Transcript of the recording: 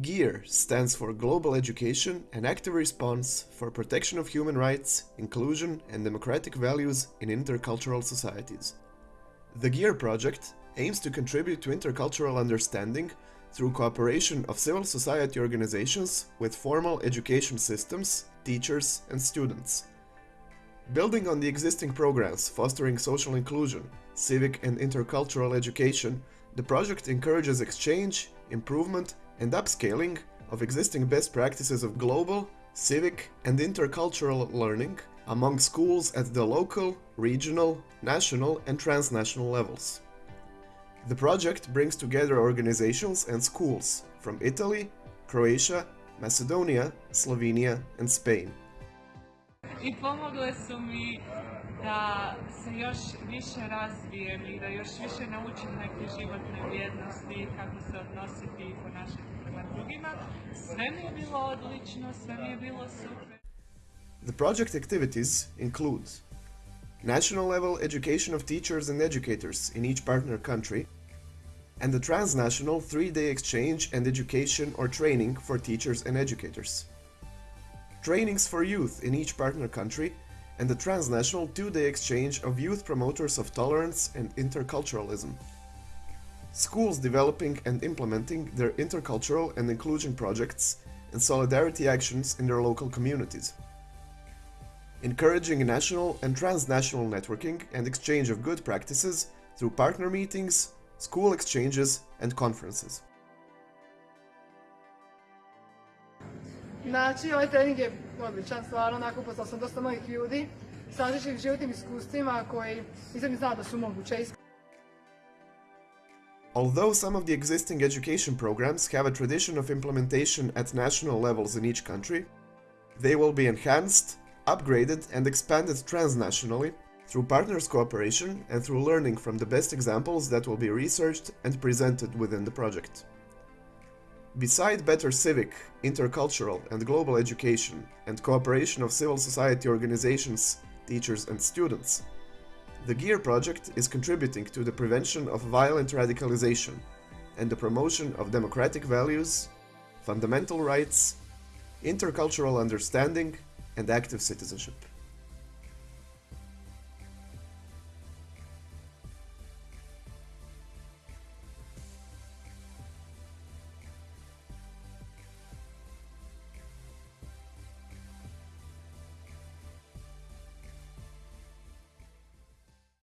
GEAR stands for Global Education and Active Response for Protection of Human Rights, Inclusion and Democratic Values in Intercultural Societies. The GEAR project aims to contribute to intercultural understanding through cooperation of civil society organizations with formal education systems, teachers and students. Building on the existing programs fostering social inclusion, civic and intercultural education, the project encourages exchange, improvement and upscaling of existing best practices of global, civic and intercultural learning among schools at the local, regional, national and transnational levels. The project brings together organizations and schools from Italy, Croatia, Macedonia, Slovenia and Spain. I pomogle su mi da se još više razvijem i da još više naučim neke životne vrijednosti, kako se odnositi i ponašati. The project activities include national level education of teachers and educators in each partner country, and the transnational three-day exchange and education or training for teachers and educators. Trainings for youth in each partner country and the transnational two-day exchange of youth promoters of tolerance and interculturalism. Schools developing and implementing their intercultural and inclusion projects and solidarity actions in their local communities. Encouraging national and transnational networking and exchange of good practices through partner meetings, school exchanges and conferences. Znači, ovaj trening je odličan, stvarno, onako upoznao sam dosta novih ljudi sa životnim iskustvima koji nisam ni znala da su moguće. Although some of the existing education programs have a tradition of implementation at national levels in each country, they will be enhanced, upgraded and expanded transnationally through partners cooperation and through learning from the best examples that will be researched and presented within the project. Beside better civic, intercultural and global education and cooperation of civil society organizations, teachers and students, the GEAR project is contributing to the prevention of violent radicalization and the promotion of democratic values, fundamental rights, intercultural understanding and active citizenship.